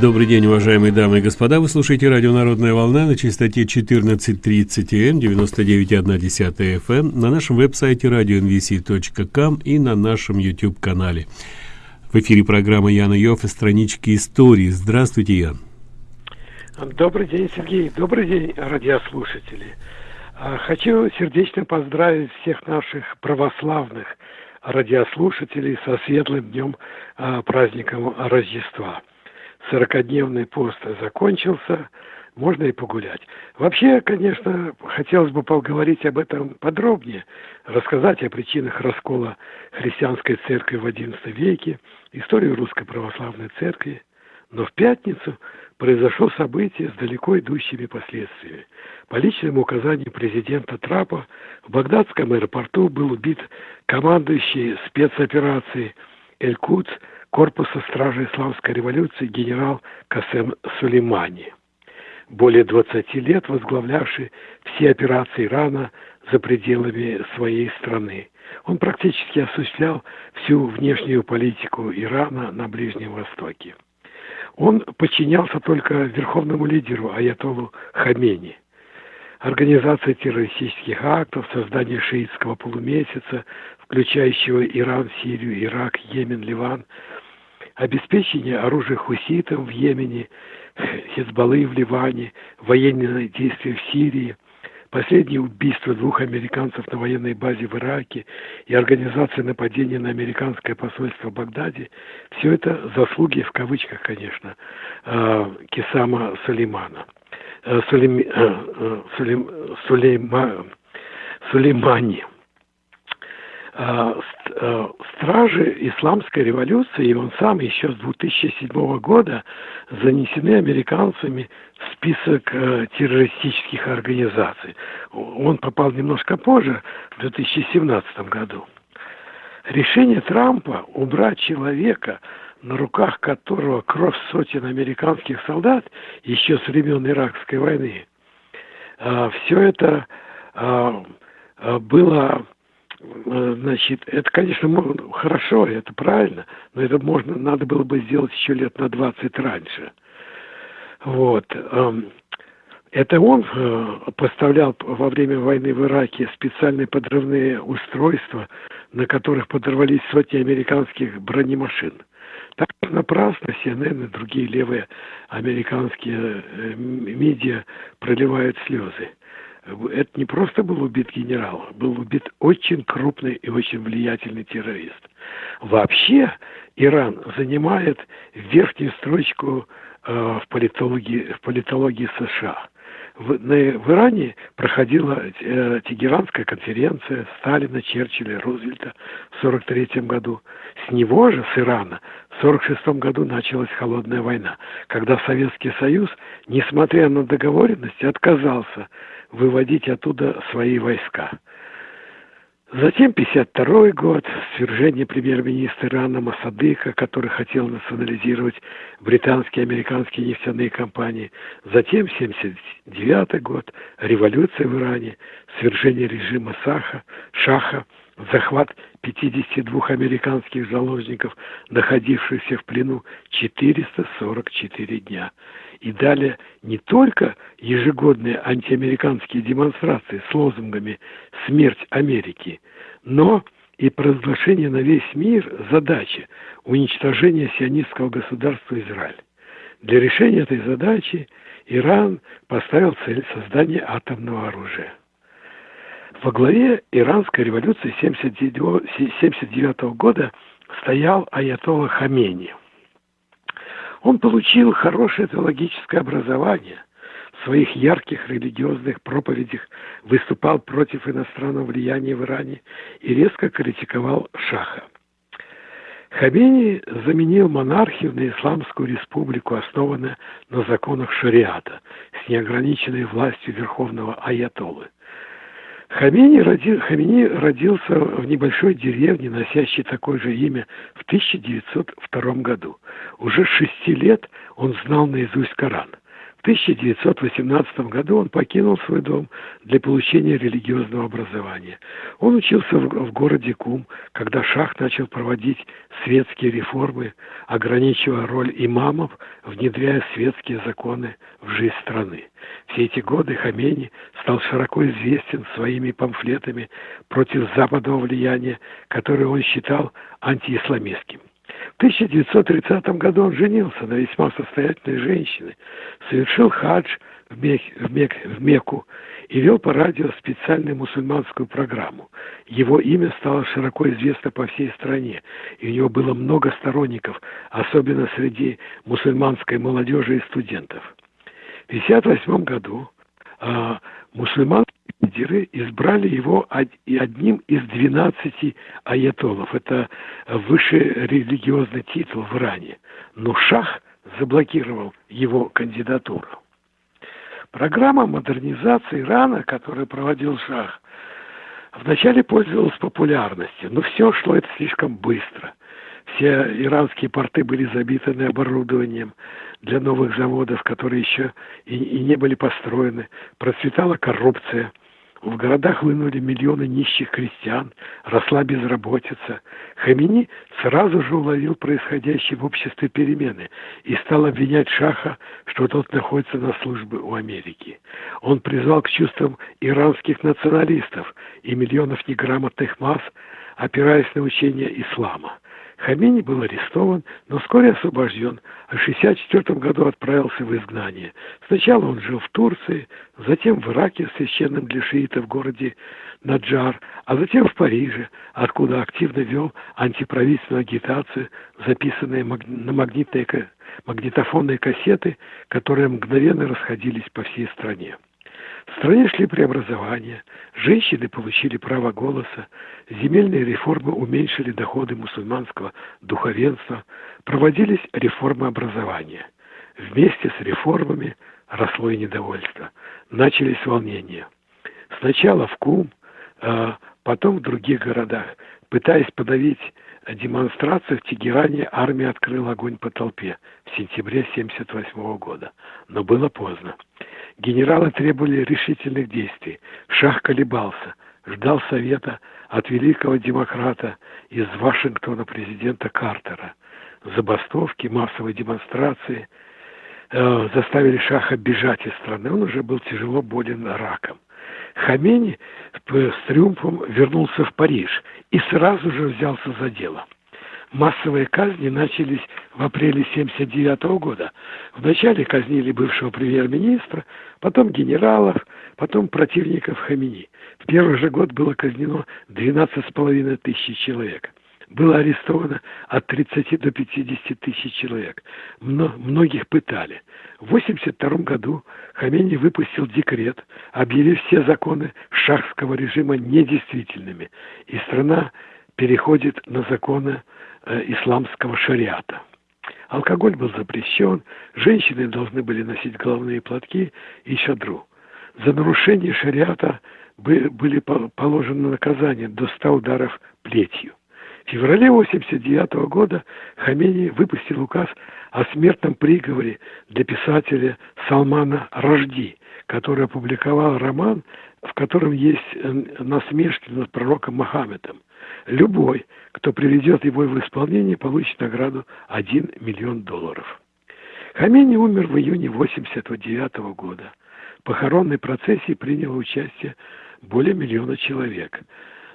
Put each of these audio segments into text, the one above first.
Добрый день, уважаемые дамы и господа. Вы слушаете радио «Народная волна» на частоте 14.30 М, 99,1 FM, на нашем веб-сайте radionvc.com и на нашем YouTube-канале. В эфире программа Яна Йофф и странички истории. Здравствуйте, Ян. Добрый день, Сергей. Добрый день, радиослушатели. А, хочу сердечно поздравить всех наших православных радиослушателей со светлым днем а, праздником Рождества. Сорокодневный пост закончился, можно и погулять. Вообще, конечно, хотелось бы поговорить об этом подробнее, рассказать о причинах раскола христианской церкви в XI веке, историю русской православной церкви. Но в пятницу произошло событие с далеко идущими последствиями. По личному указанию президента Трапа в багдадском аэропорту был убит командующий спецоперацией Эль-Кудс корпуса стражи исламской революции генерал Касем Сулеймани, более 20 лет возглавлявший все операции Ирана за пределами своей страны. Он практически осуществлял всю внешнюю политику Ирана на Ближнем Востоке. Он подчинялся только верховному лидеру Аятолу Хамени. Организация террористических актов, создание шиитского полумесяца, включающего Иран, Сирию, Ирак, Йемен, Ливан, обеспечение оружия хуситам в Йемене, Хизбаллы в Ливане, военные действия в Сирии, последнее убийство двух американцев на военной базе в Ираке и организация нападения на американское посольство в Багдаде, все это заслуги, в кавычках, конечно, э, Кисама Сулеймана. Э, Сулейм, э, Сулейм, Сулейма, Сулеймани – Э, э, стражи исламской революции, и он сам еще с 2007 года занесены американцами в список э, террористических организаций. Он попал немножко позже, в 2017 году. Решение Трампа убрать человека, на руках которого кровь сотен американских солдат еще с времен Иракской войны, все это было Э, значит, это, конечно, хорошо, это правильно, но это можно, надо было бы сделать еще лет на 20 раньше. Вот. Эм, это он э, поставлял во время войны в Ираке специальные подрывные устройства, на которых подорвались сотни американских бронемашин. Так напрасно CNN и другие левые американские э, медиа проливают слезы это не просто был убит генерал, был убит очень крупный и очень влиятельный террорист. Вообще Иран занимает верхнюю строчку э, в, политологии, в политологии США. В, на, в Иране проходила э, Тегеранская конференция Сталина, Черчилля, Рузвельта в 1943 году. С него же, с Ирана, в 1946 году началась холодная война, когда Советский Союз, несмотря на договоренности, отказался выводить оттуда свои войска. Затем 52 год, свержение премьер-министра Ирана Масадыка, который хотел национализировать британские и американские нефтяные компании. Затем 79 год, революция в Иране, свержение режима Саха, Шаха, захват 52 американских заложников, находившихся в плену 444 дня и далее не только ежегодные антиамериканские демонстрации с лозунгами «Смерть Америки», но и провозглашение на весь мир задачи уничтожения сионистского государства Израиль. Для решения этой задачи Иран поставил цель создания атомного оружия. Во главе иранской революции 1979 года стоял аятолла Хамени – он получил хорошее теологическое образование. В своих ярких религиозных проповедях выступал против иностранного влияния в Иране и резко критиковал Шаха. Хамени заменил монархию на исламскую республику, основанную на законах шариата, с неограниченной властью верховного аятолы – Хамини, роди, Хамини родился в небольшой деревне, носящей такое же имя, в 1902 году. Уже с шести лет он знал наизусть Коран. В 1918 году он покинул свой дом для получения религиозного образования. Он учился в, городе Кум, когда шах начал проводить светские реформы, ограничивая роль имамов, внедряя светские законы в жизнь страны. Все эти годы Хамени стал широко известен своими памфлетами против западного влияния, которые он считал антиисламистским. В 1930 году он женился на весьма состоятельной женщине, совершил хадж в, Мех, в, Мек, в Мекку и вел по радио специальную мусульманскую программу. Его имя стало широко известно по всей стране, и у него было много сторонников, особенно среди мусульманской молодежи и студентов. В 1958 году э, мусульманские лидеры избрали его одним из 12 аятолов. Это высший религиозный титул в Иране. Но Шах заблокировал его кандидатуру. Программа модернизации Ирана, которую проводил Шах, вначале пользовалась популярностью, но все шло это слишком быстро. Все иранские порты были забиты оборудованием для новых заводов, которые еще и, и не были построены. Процветала коррупция – в городах вынули миллионы нищих крестьян, росла безработица. Хамини сразу же уловил происходящие в обществе перемены и стал обвинять Шаха, что тот находится на службе у Америки. Он призвал к чувствам иранских националистов и миллионов неграмотных масс, опираясь на учение ислама. Хамини был арестован, но вскоре освобожден, а в 1964 году отправился в изгнание. Сначала он жил в Турции, затем в Ираке, священном для шиитов в городе Наджар, а затем в Париже, откуда активно вел антиправительственную агитацию, записанные на магнитные, магнитофонные кассеты, которые мгновенно расходились по всей стране. В стране шли преобразования, женщины получили право голоса, земельные реформы уменьшили доходы мусульманского духовенства, проводились реформы образования. Вместе с реформами росло и недовольство. Начались волнения. Сначала в Кум, а потом в других городах. Пытаясь подавить демонстрацию в Тегеране, армия открыла огонь по толпе в сентябре 1978 года. Но было поздно. Генералы требовали решительных действий. Шах колебался, ждал совета от великого демократа из Вашингтона президента Картера. Забастовки, массовые демонстрации э, заставили Шаха бежать из страны. Он уже был тяжело болен раком. Хамени с триумфом вернулся в Париж и сразу же взялся за дело – массовые казни начались в апреле 1979 года. Вначале казнили бывшего премьер-министра, потом генералов, потом противников Хамини. В первый же год было казнено 12,5 тысяч человек. Было арестовано от 30 до 50 тысяч человек. Мно, многих пытали. В 1982 году Хамени выпустил декрет, объявив все законы шахского режима недействительными, и страна переходит на законы Э, исламского шариата. Алкоголь был запрещен, женщины должны были носить головные платки и шадру. За нарушение шариата были положены наказания до 100 ударов плетью. В феврале 1989 года Хамени выпустил указ о смертном приговоре для писателя Салмана Рожди, который опубликовал роман, в котором есть э, насмешки над пророком Мохаммедом. Любой, кто приведет его в исполнение, получит награду 1 миллион долларов. Хамени умер в июне 1989 года. В похоронной процессии приняло участие более миллиона человек.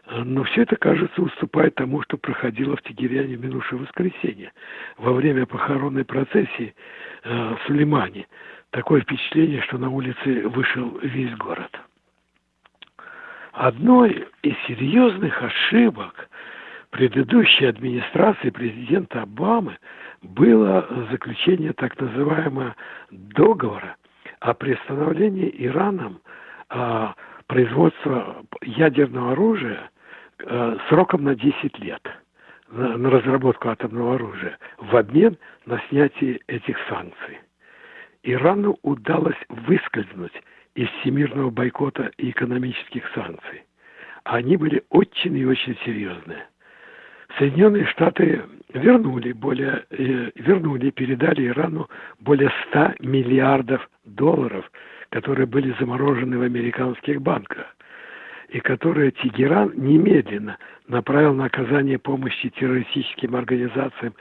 Но все это, кажется, уступает тому, что проходило в Тегеряне в минувшее воскресенье. Во время похоронной процессии э, в Сулеймане такое впечатление, что на улице вышел весь город. Одной из серьезных ошибок предыдущей администрации президента Обамы было заключение так называемого договора о приостановлении Ираном а, производства ядерного оружия а, сроком на 10 лет на, на разработку атомного оружия в обмен на снятие этих санкций. Ирану удалось выскользнуть из всемирного бойкота и экономических санкций. Они были очень и очень серьезные. Соединенные Штаты вернули более, э, вернули, передали Ирану более 100 миллиардов долларов, которые были заморожены в американских банках и которые Тегеран немедленно направил на оказание помощи террористическим организациям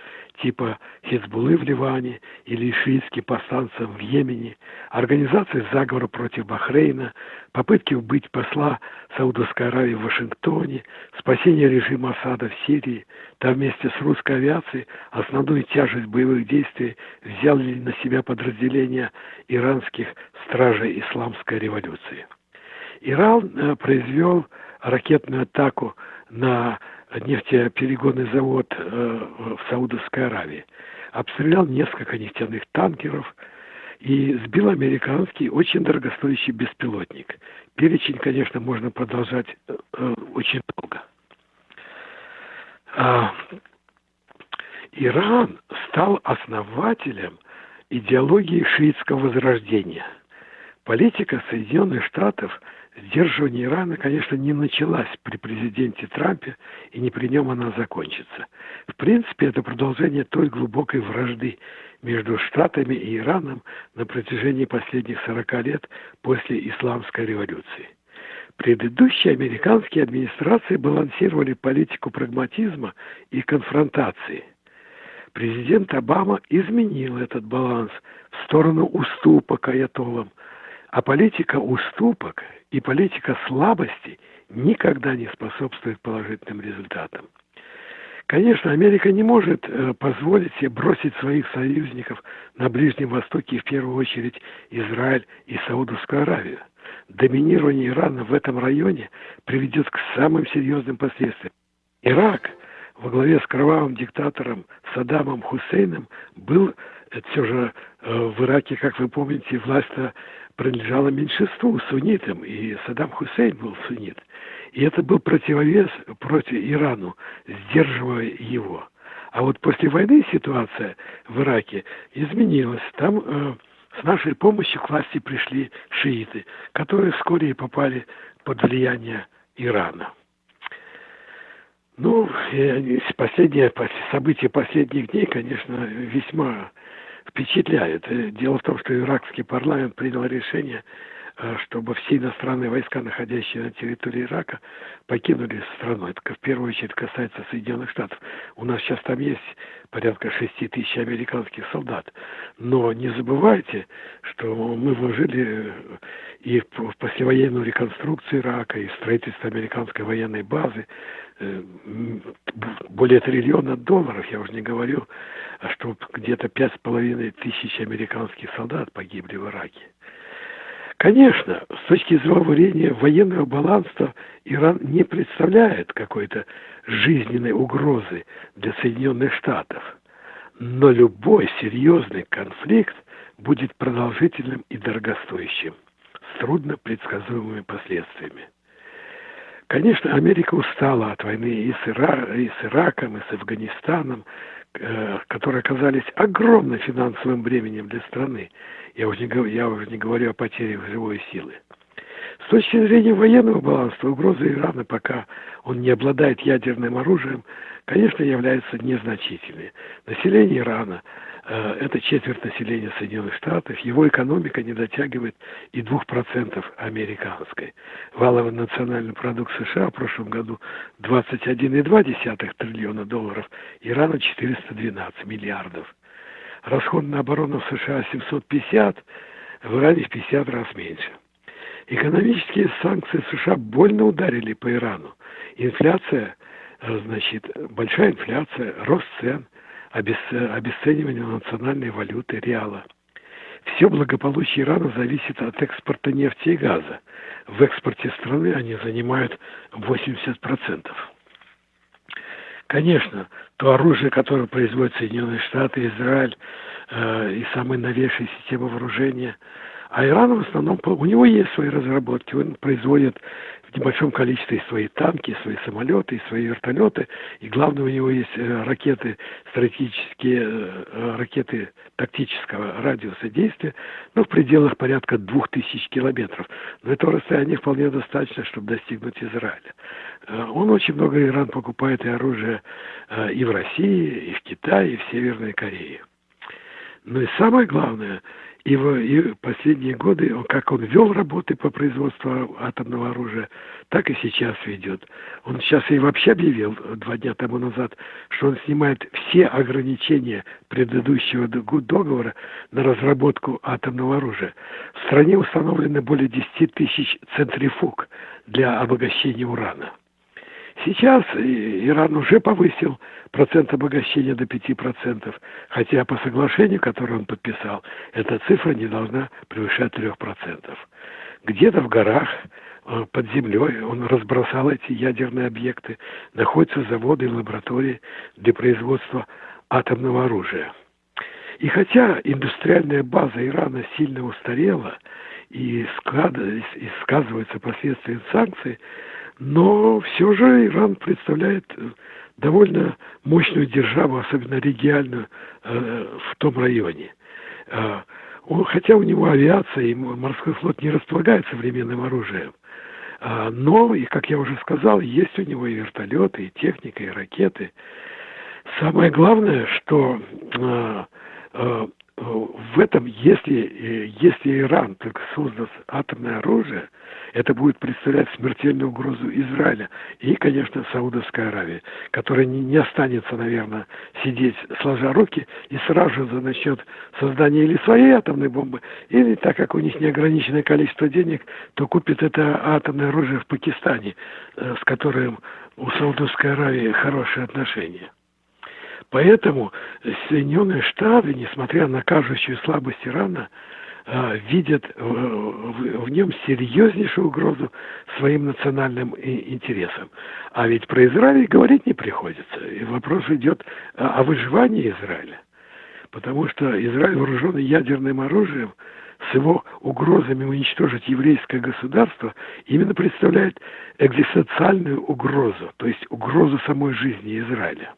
типа Хизбуллы в Ливане или шиитским повстанцам в Йемене, организации заговора против Бахрейна, попытки убить посла Саудовской Аравии в Вашингтоне, спасение режима Асада в Сирии, там вместе с русской авиацией основную тяжесть боевых действий взяли на себя подразделения иранских стражей исламской революции. Иран э, произвел ракетную атаку на нефтеперегонный завод э, в Саудовской Аравии, обстрелял несколько нефтяных танкеров и сбил американский очень дорогостоящий беспилотник. Перечень, конечно, можно продолжать э, очень долго. А, Иран стал основателем идеологии шиитского возрождения. Политика Соединенных Штатов – Сдерживание Ирана, конечно, не началась при президенте Трампе, и не при нем она закончится. В принципе, это продолжение той глубокой вражды между Штатами и Ираном на протяжении последних 40 лет после Исламской революции. Предыдущие американские администрации балансировали политику прагматизма и конфронтации. Президент Обама изменил этот баланс в сторону уступок аятолам, а политика уступок и политика слабости никогда не способствует положительным результатам. Конечно, Америка не может э, позволить себе бросить своих союзников на Ближнем Востоке, в первую очередь Израиль и Саудовскую Аравию. Доминирование Ирана в этом районе приведет к самым серьезным последствиям. Ирак во главе с кровавым диктатором Саддамом Хусейном был это все же э, в Ираке, как вы помните, власть принадлежала меньшинству, суннитам, и Саддам Хусейн был суннит. И это был противовес против Ирану, сдерживая его. А вот после войны ситуация в Ираке изменилась. Там э, с нашей помощью к власти пришли шииты, которые вскоре попали под влияние Ирана. Ну, последние события последних дней, конечно, весьма впечатляет. Дело в том, что иракский парламент принял решение, э, чтобы все иностранные войска, находящиеся на территории Ирака, покинули страну. Это в первую очередь касается Соединенных Штатов. У нас сейчас там есть порядка 6 тысяч американских солдат. Но не забывайте, что мы вложили э, и в послевоенную реконструкцию Ирака, и в строительство американской военной базы, более триллиона долларов, я уже не говорю, а что где-то пять с половиной тысяч американских солдат погибли в Ираке. Конечно, с точки зрения военного баланса Иран не представляет какой-то жизненной угрозы для Соединенных Штатов. Но любой серьезный конфликт будет продолжительным и дорогостоящим, с трудно предсказуемыми последствиями. Конечно, Америка устала от войны и с, Ира... и с Ираком, и с Афганистаном, э, которые оказались огромным финансовым бременем для страны. Я уже, не, я уже не говорю о потере живой силы. С точки зрения военного баланса, угроза Ирана, пока он не обладает ядерным оружием, конечно, является незначительной. Население Ирана это четверть населения Соединенных Штатов, его экономика не дотягивает и 2% американской. Валовый национальный продукт США в прошлом году 21,2 триллиона долларов, Ирана 412 миллиардов. Расход на оборону в США 750, в Иране в 50 раз меньше. Экономические санкции США больно ударили по Ирану. Инфляция, э, значит, большая инфляция, рост цен – обесценивание национальной валюты реала. Все благополучие Ирана зависит от экспорта нефти и газа. В экспорте страны они занимают 80%. Конечно, то оружие, которое производят Соединенные Штаты, Израиль э, и самые новейшие системы вооружения, А Иран в основном, у него есть свои разработки, он производит в небольшом количестве свои танки, свои самолеты, свои вертолеты. И главное, у него есть э, ракеты, стратегические э, ракеты тактического радиуса действия, ну, в пределах порядка двух тысяч километров. Но этого расстояния вполне достаточно, чтобы достигнуть Израиля. Э, он очень много, Иран покупает и оружие и в России, и в Китае, и в Северной Корее. Но и самое главное, в, и последние годы, как он вел работы по производству атомного оружия, так и сейчас ведет. Он сейчас и вообще объявил два дня тому назад, что он снимает все ограничения предыдущего договора на разработку атомного оружия. В стране установлено более 10 тысяч центрифуг для обогащения урана. Сейчас Иран уже повысил процент обогащения до 5%, хотя по соглашению, которое он подписал, эта цифра не должна превышать 3%. Где-то в горах, э, под землей он разбросал эти ядерные объекты, находятся заводы и лаборатории для производства атомного оружия. И хотя индустриальная база Ирана сильно устарела и сказывается последствия санкций, но все же Иран представляет э, довольно мощную державу, особенно региональную, э, в том районе. Э, хотя у него авиация и морской флот не располагает современным оружием, но, и как я уже сказал, есть у него и вертолеты, и техника, и ракеты. Самое главное, что в этом, если, если Иран только создаст атомное оружие, это будет представлять смертельную угрозу Израиля и, конечно, Саудовской Аравии, которая не, не останется, наверное, сидеть сложа руки и сразу же начнет создание или своей атомной бомбы, или, так как у них неограниченное количество денег, то купит это атомное оружие в Пакистане, э, с которым у Саудовской Аравии хорошие отношения. Поэтому Соединенные Штаты, несмотря на кажущую слабость Ирана, видят в нем серьезнейшую угрозу своим национальным интересам. А ведь про Израиль говорить не приходится. И вопрос идет о выживании Израиля. Потому что Израиль, вооруженный ядерным оружием, с его угрозами уничтожить еврейское государство, именно представляет экзистенциальную угрозу, то есть угрозу самой жизни Израиля.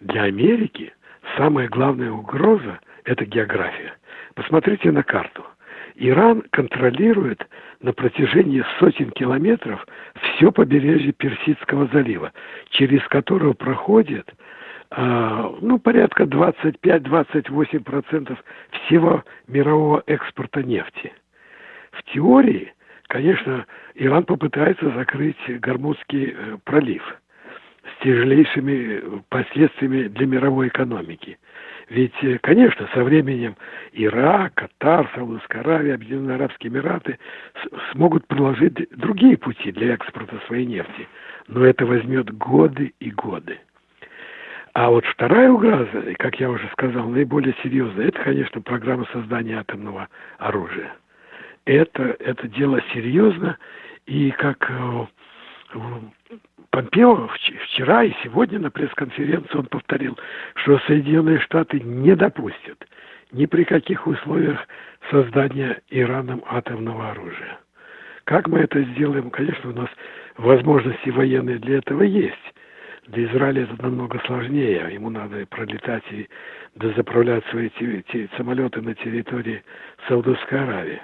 Для Америки самая главная угроза – это география. Посмотрите на карту. Иран контролирует на протяжении сотен километров все побережье Персидского залива, через которое проходит э, ну, порядка 25-28% всего мирового экспорта нефти. В теории, конечно, Иран попытается закрыть Гормузский э, пролив – с тяжелейшими последствиями для мировой экономики. Ведь, э, конечно, со временем Ирак, Катар, Саудовская Аравия, Объединенные Арабские Эмираты смогут проложить другие пути для экспорта своей нефти. Но это возьмет годы и годы. А вот вторая угроза, как я уже сказал, наиболее серьезная, это, конечно, программа создания атомного оружия. Это, это дело серьезно, и как э, Помпео вчера и сегодня на пресс-конференции он повторил, что Соединенные Штаты не допустят ни при каких условиях создания Ираном атомного оружия. Как мы это сделаем? Конечно, у нас возможности военные для этого есть. Для Израиля это намного сложнее. Ему надо пролетать и дозаправлять свои самолеты на территории Саудовской Аравии.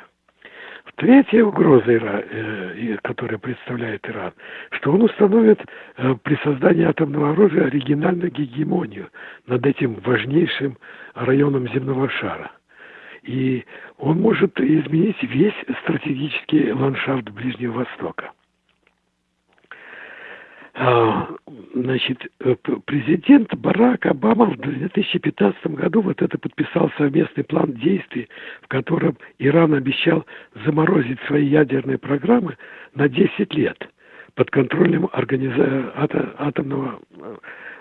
Третья угроза, э, которая представляет Иран, что он установит э, при создании атомного оружия оригинальную гегемонию над этим важнейшим районом земного шара. И он может изменить весь стратегический ландшафт Ближнего Востока. А, значит, э, президент Барак Обама в 2015 году вот это подписал совместный план действий, в котором Иран обещал заморозить свои ядерные программы на 10 лет под контролем организа... атомного...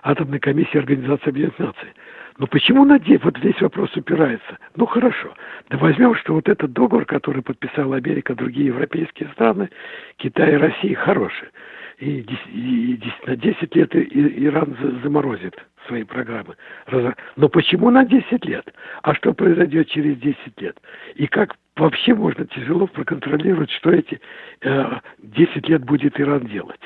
атомной комиссии Организации Объединенных Наций. Но почему на 10? Вот здесь вопрос упирается. Ну хорошо, да возьмем, что вот этот договор, который подписала Америка, другие европейские страны, Китай и Россия, хороший и, и, и на 10 лет Иран заморозит свои программы. Но почему на 10 лет? А что произойдет через 10 лет? И как вообще можно тяжело проконтролировать, что эти э, 10 лет будет Иран делать.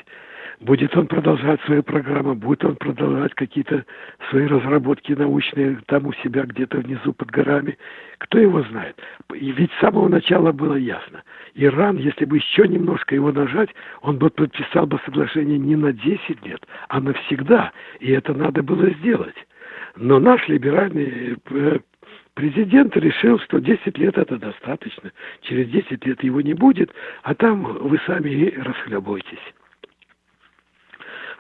Будет он продолжать свою программу, будет он продолжать какие-то свои разработки научные там у себя где-то внизу под горами. Кто его знает? И ведь с самого начала было ясно. Иран, если бы еще немножко его нажать, он бы подписал бы соглашение не на 10 лет, а навсегда. И это надо было сделать. Но наш либеральный э, президент решил, что 10 лет это достаточно. Через 10 лет его не будет, а там вы сами и расхлебываетесь.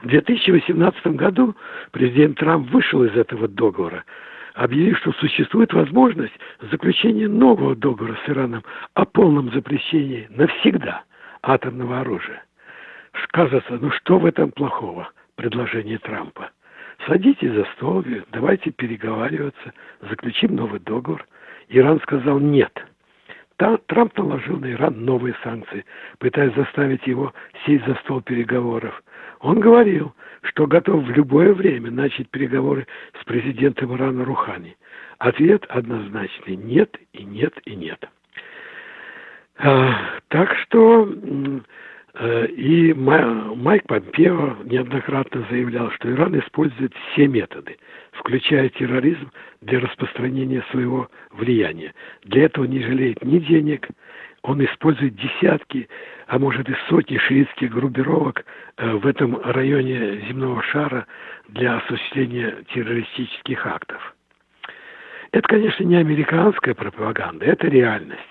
В 2018 году президент Трамп вышел из этого договора, объявив, что существует возможность заключения нового договора с Ираном о полном запрещении навсегда атомного оружия. Кажется, ну что в этом плохого, предложение Трампа? Садитесь за стол, давайте переговариваться, заключим новый договор. Иран сказал нет. Трамп наложил на Иран новые санкции, пытаясь заставить его сесть за стол переговоров. Он говорил, что готов в любое время начать переговоры с президентом Ирана Рухани. Ответ однозначный – нет и нет и нет. А, так что э, и Майк Помпео неоднократно заявлял, что Иран использует все методы, включая терроризм, для распространения своего влияния. Для этого не жалеет ни денег, он использует десятки, а может и сотни шиитских группировок э, в этом районе земного шара для осуществления террористических актов. Это, конечно, не американская пропаганда, это реальность.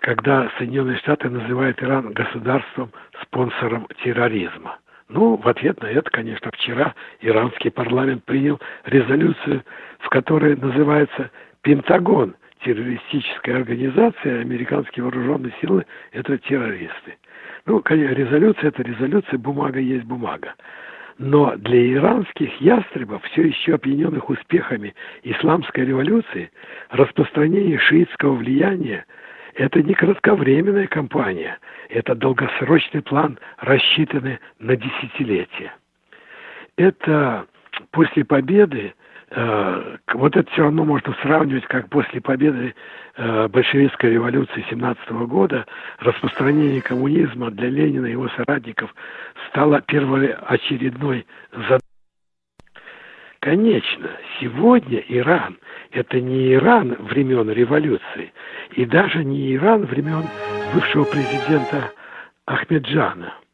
Когда Соединенные Штаты называют Иран государством, спонсором терроризма. Ну, в ответ на это, конечно, вчера иранский парламент принял резолюцию, в которой называется «Пентагон – террористическая организация, американские вооруженные силы – это террористы. Ну, резолюция – это резолюция, бумага есть бумага. Но для иранских ястребов, все еще опьяненных успехами исламской революции, распространение шиитского влияния – это не кратковременная кампания, это долгосрочный план, рассчитанный на десятилетия. Это после победы вот это все равно можно сравнивать, как после победы э, большевистской революции 17 года распространение коммунизма для Ленина и его соратников стало первоочередной задачей. Конечно, сегодня Иран – это не Иран времен революции, и даже не Иран времен бывшего президента Ахмеджана –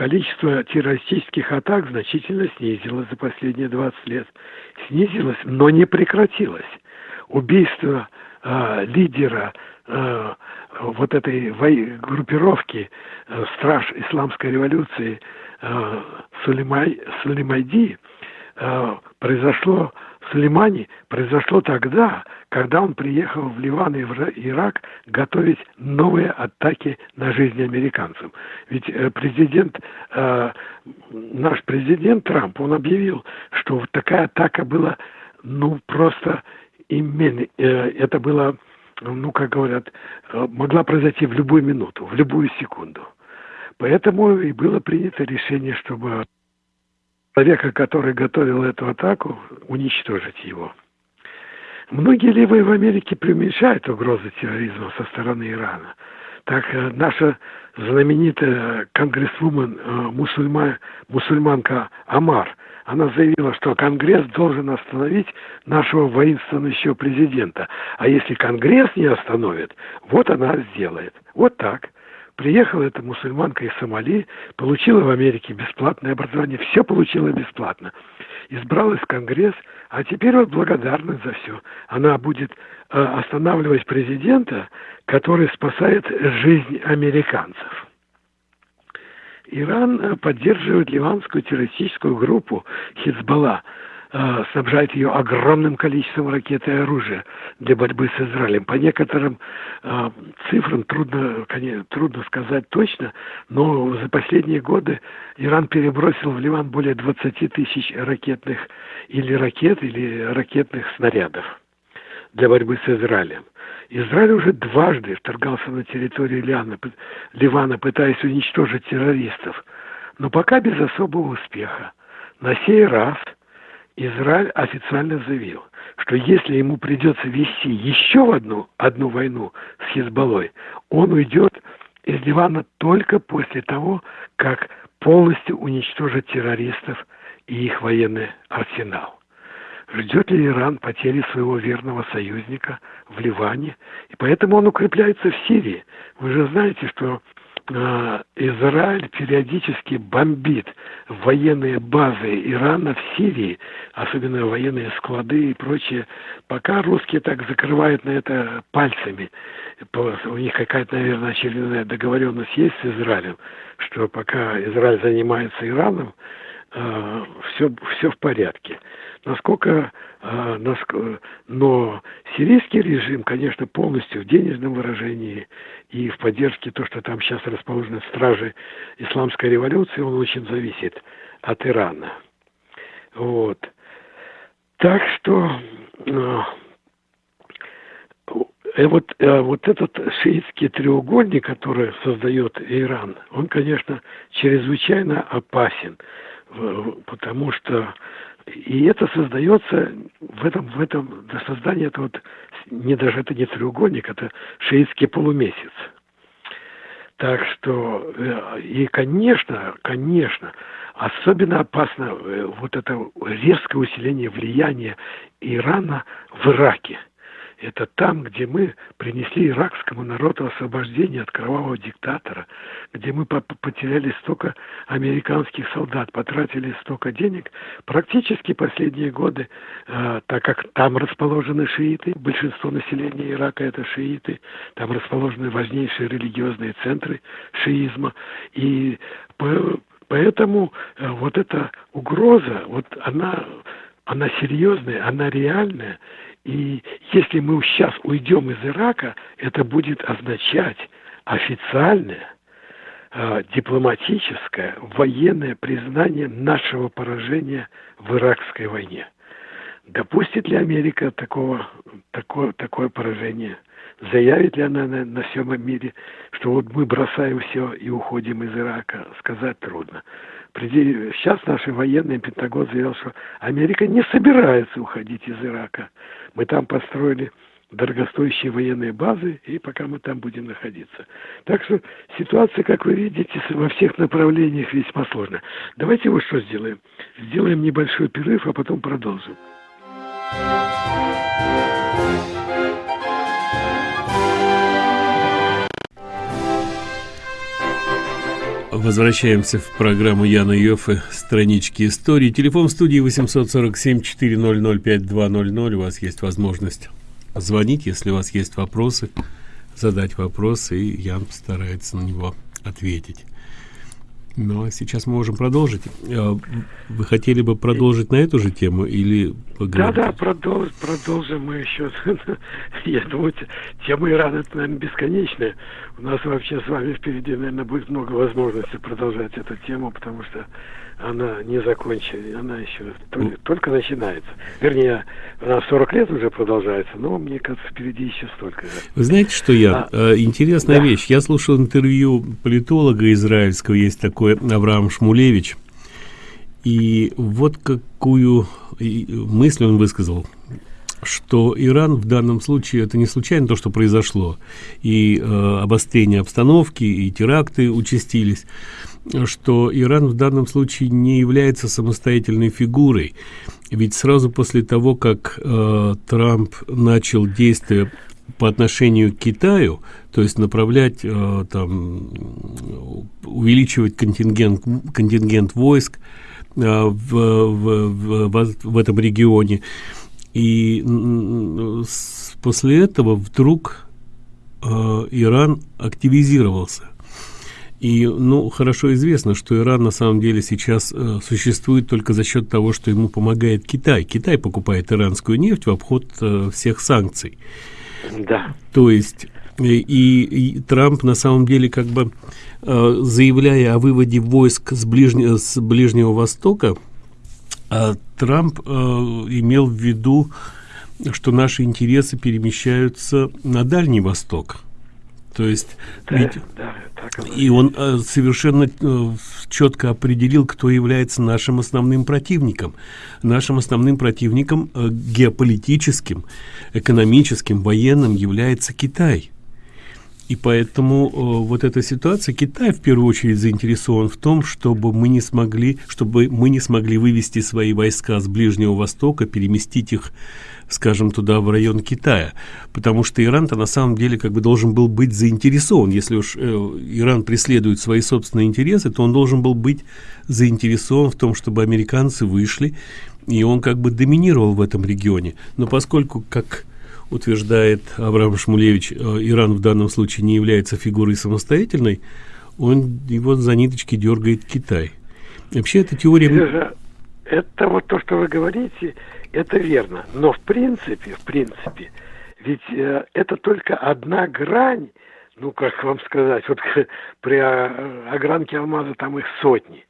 Количество террористических атак значительно снизилось за последние 20 лет. Снизилось, но не прекратилось. Убийство э, лидера э, вот этой группировки э, страж исламской революции э, Сулеймай, Сулеймайди э, произошло в Сулеймане произошло тогда, когда он приехал в Ливан и в Ирак готовить новые атаки на жизнь американцев. Ведь э, президент, э, наш президент Трамп, он объявил, что такая атака была, ну, просто именно, э, это было, ну, как говорят, могла произойти в любую минуту, в любую секунду. Поэтому и было принято решение, чтобы человека, который готовил эту атаку, уничтожить его. Многие левые в Америке преуменьшают угрозы терроризма со стороны Ирана. Так э, наша знаменитая конгрессвумен, э, мусульма, мусульманка Амар, она заявила, что Конгресс должен остановить нашего воинствующего президента. А если Конгресс не остановит, вот она сделает. Вот так. Приехала эта мусульманка из Сомали, получила в Америке бесплатное образование, все получила бесплатно. Избралась в Конгресс, а теперь вот благодарна за все. Она будет э, останавливать президента, который спасает жизнь американцев. Иран э, поддерживает ливанскую террористическую группу Хизбалла, снабжает ее огромным количеством ракет и оружия для борьбы с Израилем. По некоторым э, цифрам трудно, конечно, трудно сказать точно, но за последние годы Иран перебросил в Ливан более 20 тысяч ракетных или ракет, или ракетных снарядов для борьбы с Израилем. Израиль уже дважды вторгался на территорию Ливана, Ливана пытаясь уничтожить террористов, но пока без особого успеха. На сей раз – Израиль официально заявил, что если ему придется вести еще одну, одну войну с Хизбаллой, он уйдет из Ливана только после того, как полностью уничтожит террористов и их военный арсенал. Ждет ли Иран потери своего верного союзника в Ливане? И поэтому он укрепляется в Сирии. Вы же знаете, что Израиль периодически бомбит военные базы Ирана в Сирии, особенно военные склады и прочее. Пока русские так закрывают на это пальцами, у них какая-то, наверное, очередная договоренность есть с Израилем, что пока Израиль занимается Ираном, э, все, все в порядке. Насколько, э, насколько, но сирийский режим, конечно, полностью в денежном выражении и в поддержке то, что там сейчас расположены стражи исламской революции, он очень зависит от Ирана. Вот. Так что э, э, вот, э, вот этот шиитский треугольник, который создает Иран, он, конечно, чрезвычайно опасен, потому что и это создается в этом, в этом, до создания это вот, не даже это не треугольник, это шиитский полумесяц. Так что, э, и, конечно, конечно, особенно опасно э, вот это резкое усиление влияния Ирана в Ираке – это там, где мы принесли иракскому народу освобождение от кровавого диктатора, где мы потеряли столько американских солдат, потратили столько денег. Практически последние годы, э, так как там расположены шииты, большинство населения Ирака это шииты, там расположены важнейшие религиозные центры шиизма, и поэтому э, вот эта угроза, вот она, она серьезная, она реальная, и если мы сейчас уйдем из Ирака, это будет означать официальное, э, дипломатическое, военное признание нашего поражения в иракской войне. Допустит ли Америка такого, такое, такое поражение? Заявит ли она на, на всем мире, что вот мы бросаем все и уходим из Ирака? Сказать трудно. Сейчас наши военные, Пентагон заявил, что Америка не собирается уходить из Ирака. Мы там построили дорогостоящие военные базы, и пока мы там будем находиться. Так что ситуация, как вы видите, во всех направлениях весьма сложная. Давайте вот что сделаем. Сделаем небольшой перерыв, а потом продолжим. Возвращаемся в программу Яна Йоффе «Странички истории». Телефон в студии 847-400-5200. У вас есть возможность звонить, если у вас есть вопросы, задать вопросы, и Ян постарается на него ответить. Ну, а сейчас мы можем продолжить. А, вы хотели бы продолжить на эту же тему или поговорить? Да, да, продолжим, продолжим мы еще. Я думаю, тема Ирана, это, наверное, бесконечная. У нас вообще с вами впереди, наверное, будет много возможностей продолжать эту тему, потому что она не закончена, она еще только, только начинается. Вернее, она 40 лет уже продолжается, но мне кажется, впереди еще столько же. Вы знаете, что я? А, э, интересная да. вещь. Я слушал интервью политолога израильского, есть такой Авраам Шмулевич, и вот какую мысль он высказал что Иран в данном случае это не случайно то, что произошло, и э, обострение обстановки, и теракты участились. Что Иран в данном случае не является самостоятельной фигурой. Ведь сразу после того, как э, Трамп начал действия по отношению к Китаю, то есть направлять, э, там, увеличивать контингент, контингент войск э, в, в, в, в этом регионе, и после этого вдруг э, Иран активизировался. И, ну, хорошо известно, что Иран на самом деле сейчас э, существует только за счет того, что ему помогает Китай. Китай покупает иранскую нефть в обход э, всех санкций. Да. То есть и, и Трамп на самом деле как бы э, заявляя о выводе войск с, ближнего с Ближнего Востока, э, Трамп э, имел в виду, что наши интересы перемещаются на Дальний Восток – То есть, да, ведь да, и он э, совершенно э, четко определил, кто является нашим основным противником. Нашим основным противником э, геополитическим, экономическим, военным является Китай. И поэтому э, вот эта ситуация, Китай в первую очередь заинтересован в том, чтобы мы не смогли, чтобы мы не смогли вывести свои войска с Ближнего Востока, переместить их, скажем, туда, в район Китая. Потому что Иран-то на самом деле как бы должен был быть заинтересован. Если уж э, Иран преследует свои собственные интересы, то он должен был быть заинтересован в том, чтобы американцы вышли, и он как бы доминировал в этом регионе. Но поскольку, как утверждает Авраам Шмулевич, э, Иран в данном случае не является фигурой самостоятельной, он его за ниточки дергает Китай. Вообще эта теория... Это вот то, что вы говорите, это верно. Но в принципе, в принципе, ведь э, это только одна грань, ну, как вам сказать, вот при огранке алмаза там их сотни.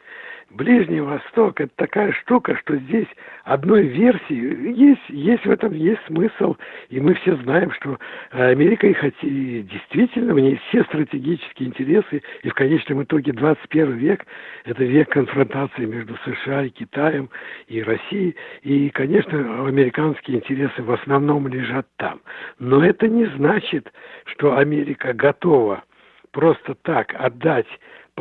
Ближний Восток – это такая штука, что здесь одной версии. Есть, есть в этом есть смысл, и мы все знаем, что Америка и хоти, действительно, в ней все стратегические интересы, и в конечном итоге 21 век – это век конфронтации между США и Китаем, и Россией, и, конечно, американские интересы в основном лежат там. Но это не значит, что Америка готова просто так отдать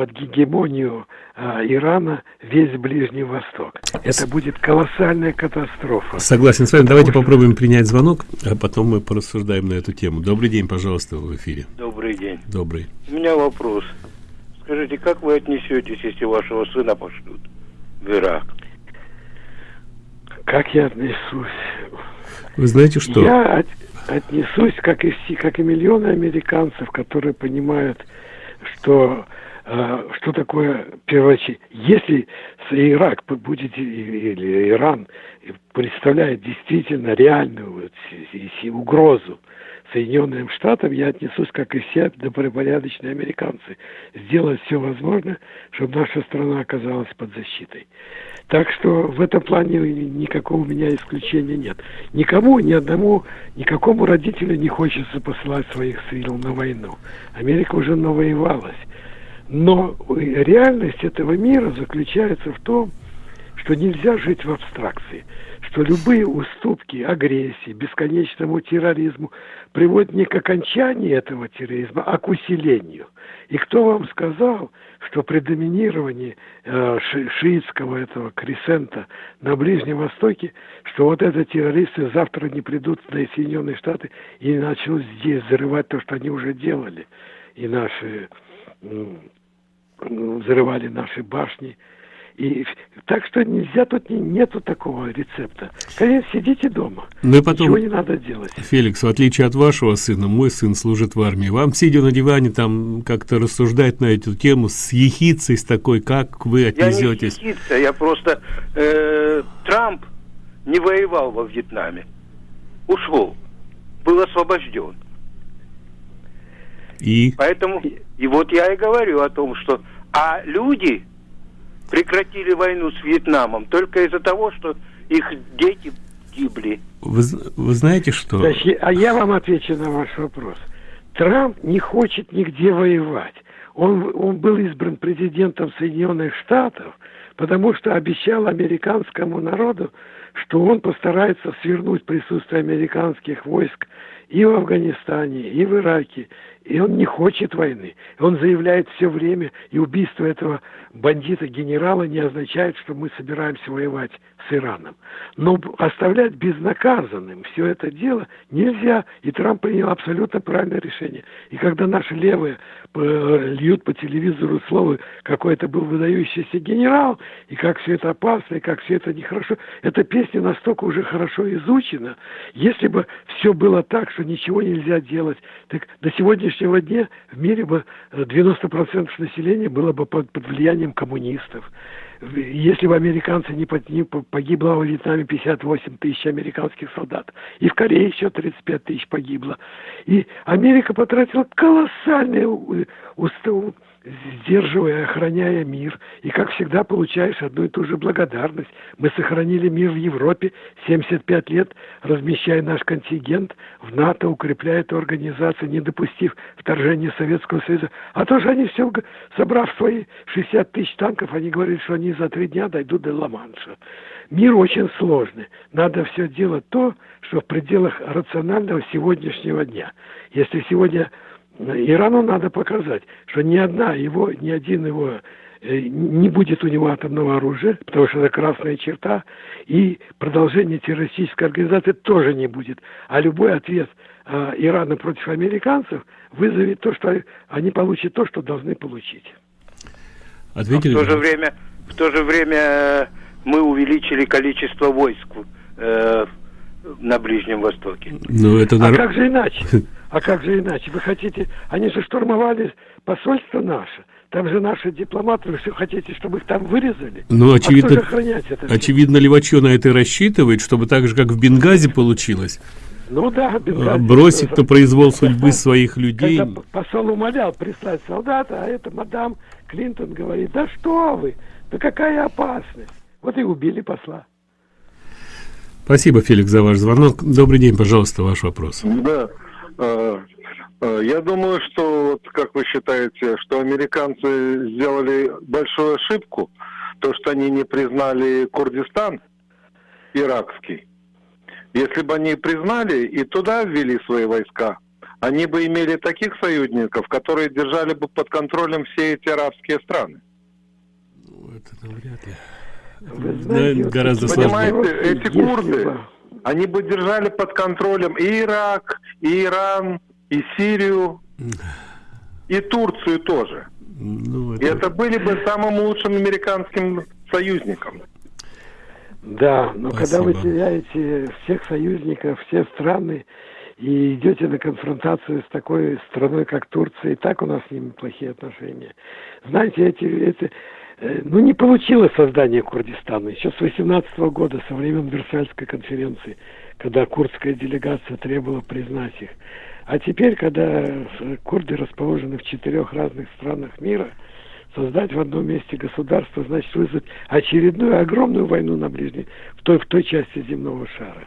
под гегемонию а, Ирана весь Ближний Восток. Это будет колоссальная катастрофа. Согласен с вами. Давайте что... попробуем принять звонок, а потом мы порассуждаем на эту тему. Добрый день, пожалуйста, в эфире. Добрый день. Добрый. У меня вопрос. Скажите, как вы отнесетесь, если вашего сына пошлют в Ирак? Как я отнесусь? Вы знаете что? Я от, отнесусь, как и, все, как и миллионы американцев, которые понимают, что что такое первоочередь. Если Ирак будет или Иран представляет действительно реальную угрозу Соединенным Штатам, я отнесусь, как и все добропорядочные американцы, сделать все возможное, чтобы наша страна оказалась под защитой. Так что в этом плане никакого у меня исключения нет. Никому, ни одному, никакому родителю не хочется посылать своих сил на войну. Америка уже навоевалась. Но реальность этого мира заключается в том, что нельзя жить в абстракции, что любые уступки агрессии, бесконечному терроризму приводят не к окончанию этого терроризма, а к усилению. И кто вам сказал, что при доминировании э, ши шиитского этого кресента на Ближнем Востоке, что вот это террористы завтра не придут на Соединенные Штаты и начнут здесь взрывать то, что они уже делали. И наши взрывали наши башни. И, так что нельзя, тут не, нету такого рецепта. Конечно, сидите дома. Ну и потом, Ничего не надо делать. Феликс, в отличие от вашего сына, мой сын служит в армии. Вам, сидя на диване, там как-то рассуждать на эту тему с ехицей, с такой, как вы отнесетесь? Я не ехица, я просто... Э, Трамп не воевал во Вьетнаме. Ушел. Был освобожден. И? Поэтому, и вот я и говорю о том, что... А люди прекратили войну с Вьетнамом только из-за того, что их дети гибли. Вы, вы знаете что? Значит, а я вам отвечу на ваш вопрос. Трамп не хочет нигде воевать. Он, он был избран президентом Соединенных Штатов, потому что обещал американскому народу, что он постарается свернуть присутствие американских войск и в Афганистане, и в Ираке, и он не хочет войны. Он заявляет все время, и убийство этого бандита-генерала не означает, что мы собираемся воевать с Ираном. Но оставлять безнаказанным все это дело нельзя, и Трамп принял абсолютно правильное решение. И когда наши левые э, льют по телевизору слово, какой это был выдающийся генерал, и как все это опасно, и как все это нехорошо, эта песня настолько уже хорошо изучена. Если бы все было так, что ничего нельзя делать, так до сегодняшнего дня в мире бы 90% населения было бы под влиянием коммунистов если бы американцы не, погибло во Вьетнаме 58 тысяч американских солдат, и в Корее еще 35 тысяч погибло. И Америка потратила колоссальные сдерживая, охраняя мир. И, как всегда, получаешь одну и ту же благодарность. Мы сохранили мир в Европе 75 лет, размещая наш контингент в НАТО, укрепляя эту организацию, не допустив вторжения Советского Союза. А то же они все, собрав свои 60 тысяч танков, они говорят, что они за три дня дойдут до Ла-Манша. Мир очень сложный. Надо все делать то, что в пределах рационального сегодняшнего дня. Если сегодня Ирану надо показать, что ни одна его, ни один его э, не будет у него атомного оружия, потому что это красная черта, и продолжение террористической организации тоже не будет. А любой ответ э, Ирана против американцев вызовет то, что они получат то, что должны получить. Ответили? в то же время, в то же время э, мы увеличили количество войск э, на Ближнем Востоке. Ну, это а как же иначе? А как же иначе? Вы хотите... Они же штурмовали посольство наше. Там же наши дипломаты, вы все хотите, чтобы их там вырезали? Ну, очевидно, а это очевидно, Левачо на это рассчитывает, чтобы так же, как в Бенгази получилось. Ну да, Бенгази. Бросить на произвол судьбы своих людей. Когда посол умолял прислать солдата, а это мадам Клинтон говорит, да что вы, да какая опасность. Вот и убили посла. Спасибо, Феликс, за ваш звонок. Добрый день, пожалуйста, ваш вопрос. Да. А, а, я думаю, что, вот, как вы считаете, что американцы сделали большую ошибку, то, что они не признали Курдистан иракский. Если бы они признали и туда ввели свои войска, они бы имели таких союзников, которые держали бы под контролем все эти арабские страны. Ну, это навряд ли. Вы знаете, да, гораздо сложнее. Понимаете, эти курды, они бы держали под контролем и Ирак, и Иран, и Сирию, и Турцию тоже. Ну, это... И это были бы самым лучшим американским союзником. Да, но Спасибо. когда вы теряете всех союзников, все страны, и идете на конфронтацию с такой страной, как Турция, и так у нас с ними плохие отношения. Знаете, эти, эти ну, не получилось создание Курдистана. Еще с 18 года, со времен Версальской конференции, когда курдская делегация требовала признать их. А теперь, когда э, курды расположены в четырех разных странах мира, создать в одном месте государство значит вызвать очередную огромную войну на ближней, в той, в той части земного шара.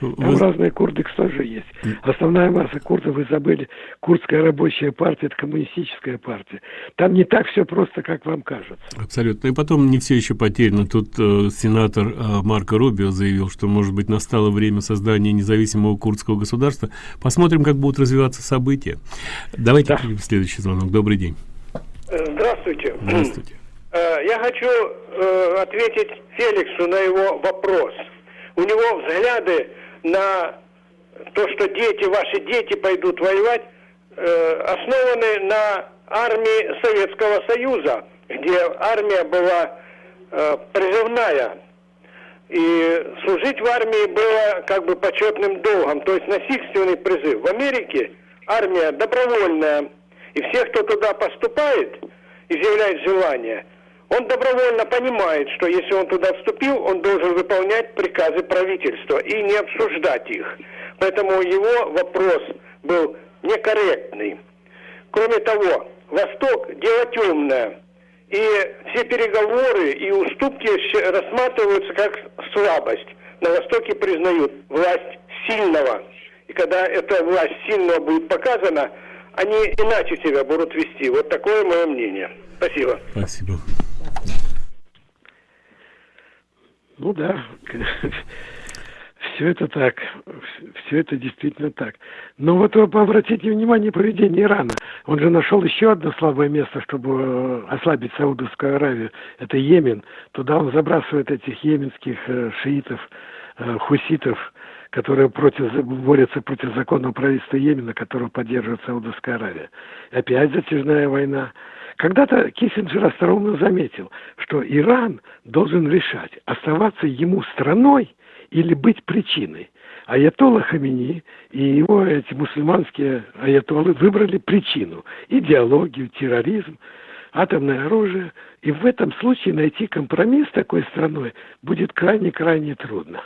Там Вы... разные курды, кстати, есть. Основная масса курдов, вы забыли, курдская рабочая партия, это коммунистическая партия. Там не так все просто, как вам кажется. Абсолютно. И потом не все еще потеряно. Тут э, сенатор э, Марко Рубио заявил, что, может быть, настало время создания независимого курдского государства. Посмотрим, как будут развиваться события. Давайте да. следующий звонок. Добрый день. Э, здравствуйте. Здравствуйте. Э, я хочу э, ответить Феликсу на его вопрос – у него взгляды на то, что дети, ваши дети пойдут воевать, основаны на армии Советского Союза, где армия была призывная. И служить в армии было как бы почетным долгом, то есть насильственный призыв. В Америке армия добровольная, и все, кто туда поступает, изъявляет желание – он добровольно понимает, что если он туда вступил, он должен выполнять приказы правительства и не обсуждать их. Поэтому его вопрос был некорректный. Кроме того, Восток – дело темное. И все переговоры и уступки рассматриваются как слабость. На Востоке признают власть сильного. И когда эта власть сильного будет показана, они иначе себя будут вести. Вот такое мое мнение. Спасибо. Спасибо. Ну да, все это так, все это действительно так. Но вот обратите внимание поведение Ирана. Он же нашел еще одно слабое место, чтобы э, ослабить Саудовскую Аравию. Это Йемен. Туда он забрасывает этих йеменских э, шиитов, э, хуситов, которые против, борются против законного правительства Йемена, которого поддерживает Саудовская Аравия. Опять затяжная война. Когда-то Киссинджер остроумно заметил, что Иран должен решать, оставаться ему страной или быть причиной. Аятолла Хамини и его эти мусульманские аятоллы выбрали причину – идеологию, терроризм, атомное оружие. И в этом случае найти компромисс с такой страной будет крайне-крайне трудно.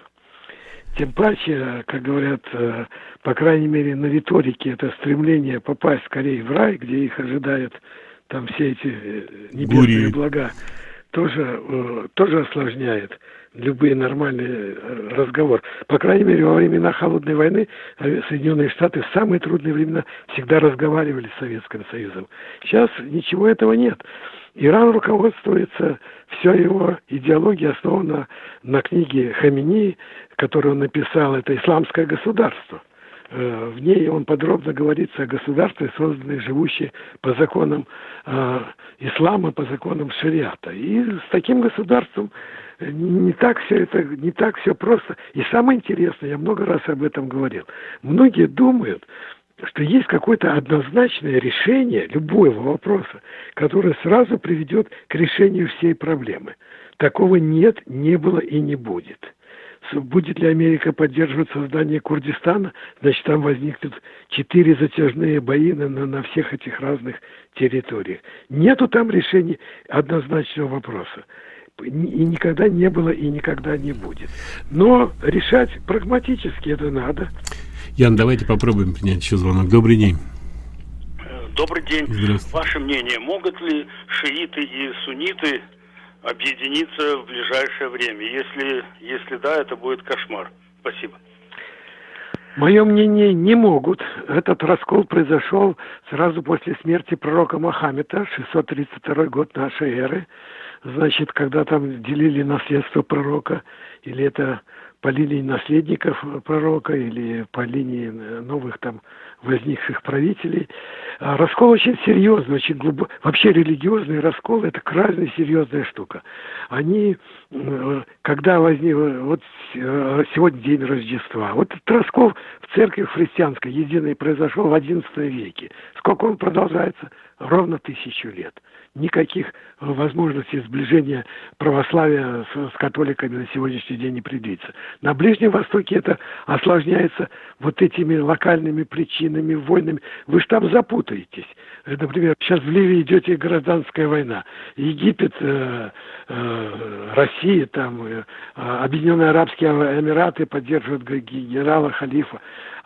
Тем паче, как говорят, э, по крайней мере, на риторике это стремление попасть скорее в рай, где их ожидает там все эти э, небесные Гури. блага, тоже, э, тоже осложняет любые нормальные разговоры. По крайней мере, во времена Холодной войны Соединенные Штаты в самые трудные времена всегда разговаривали с Советским Союзом. Сейчас ничего этого нет. Иран руководствуется, вся его идеология основана на книге Хамини, которую он написал, это «Исламское государство». Э, в ней он подробно говорится о государстве, созданном живущие по законам э, ислама, по законам шариата. И с таким государством не так все это, не так все просто. И самое интересное, я много раз об этом говорил, многие думают, что есть какое-то однозначное решение любого вопроса, которое сразу приведет к решению всей проблемы. Такого нет, не было и не будет. Будет ли Америка поддерживать создание Курдистана, значит, там возникнут четыре затяжные бои на, на всех этих разных территориях. Нету там решения однозначного вопроса. И никогда не было, и никогда не будет. Но решать прагматически это надо. Ян, давайте попробуем принять еще звонок. Добрый день. Добрый день. Ваше мнение, могут ли шииты и сунниты объединиться в ближайшее время? Если, если да, это будет кошмар. Спасибо. Мое мнение, не могут. Этот раскол произошел сразу после смерти пророка Мохаммеда, 632 год нашей эры. Значит, когда там делили наследство пророка, или это по линии наследников пророка или по линии новых там возникших правителей. А раскол очень серьезный, очень глубокий. Вообще религиозный раскол – это крайне серьезная штука. Они, когда возник, вот э, сегодня день Рождества, вот этот раскол в церкви христианской единой произошел в XI веке. Сколько он продолжается? Ровно тысячу лет никаких возможностей сближения православия с, с католиками на сегодняшний день не предвидится. На Ближнем Востоке это осложняется вот этими локальными причинами, войнами. Вы же там запутаетесь. Например, сейчас в Ливии идет гражданская война. Египет, э, э, Россия, там, э, Объединенные Арабские Эмираты поддерживают генерала Халифа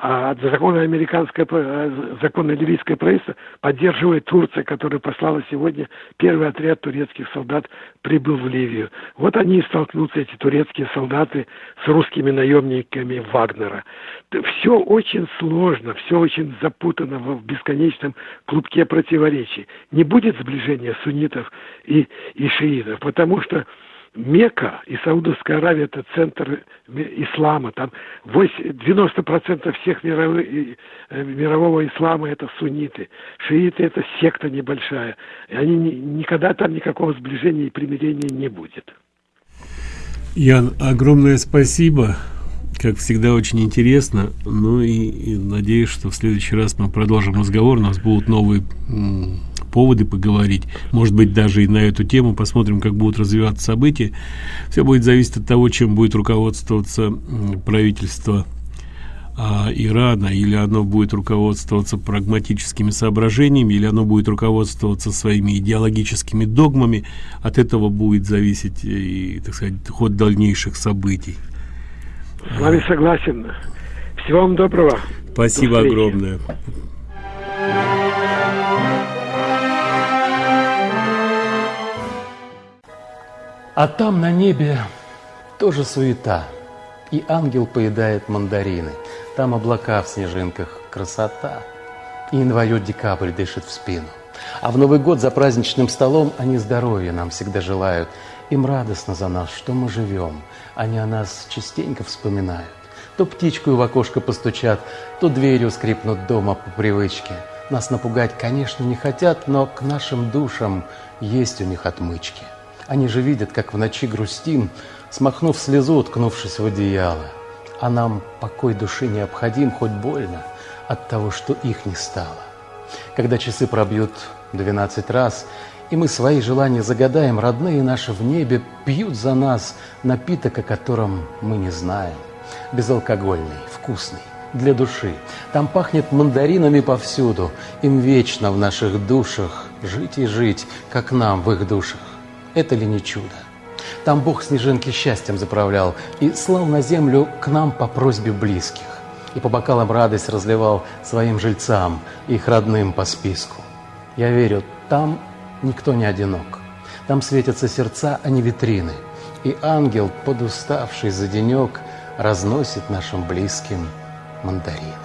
а законное американское, э, законное ливийское правительство поддерживает Турция, которая послала сегодня первый отряд турецких солдат прибыл в Ливию. Вот они и столкнутся, эти турецкие солдаты, с русскими наемниками Вагнера. Все очень сложно, все очень запутано в бесконечном клубке противоречий. Не будет сближения суннитов и, и шиитов, потому что Мека и Саудовская Аравия – это центр ислама. Там 90% всех э, мирового ислама – это сунниты. Шииты – это секта небольшая. И они никогда там никакого сближения и примирения не будет. Ян, огромное спасибо. Как всегда, очень интересно. Ну и, и надеюсь, что в следующий раз мы продолжим разговор. У нас будут новые поводы поговорить, может быть, даже и на эту тему, посмотрим, как будут развиваться события. Все будет зависеть от того, чем будет руководствоваться правительство а, Ирана, или оно будет руководствоваться прагматическими соображениями, или оно будет руководствоваться своими идеологическими догмами. От этого будет зависеть и, так сказать, ход дальнейших событий. С вами согласен. Всего вам доброго. Спасибо До огромное. А там на небе тоже суета. И ангел поедает мандарины. Там облака в снежинках, красота. И январь-декабрь дышит в спину. А в Новый год за праздничным столом они здоровья нам всегда желают. Им радостно за нас, что мы живем. Они о нас частенько вспоминают. То птичку в окошко постучат, то дверью скрипнут дома по привычке. Нас напугать, конечно, не хотят, но к нашим душам есть у них отмычки. Они же видят, как в ночи грустим, смахнув слезу, уткнувшись в одеяло. А нам покой души необходим, хоть больно, от того, что их не стало. Когда часы пробьют двенадцать раз, и мы свои желания загадаем, родные наши в небе пьют за нас напиток, о котором мы не знаем. Безалкогольный, вкусный, для души. Там пахнет мандаринами повсюду, им вечно в наших душах жить и жить, как нам в их душах. Это ли не чудо? Там Бог снежинки счастьем заправлял и слал на землю к нам по просьбе близких. И по бокалам радость разливал своим жильцам, их родным по списку. Я верю, там никто не одинок. Там светятся сердца, а не витрины. И ангел, подуставший за денек, разносит нашим близким мандарины.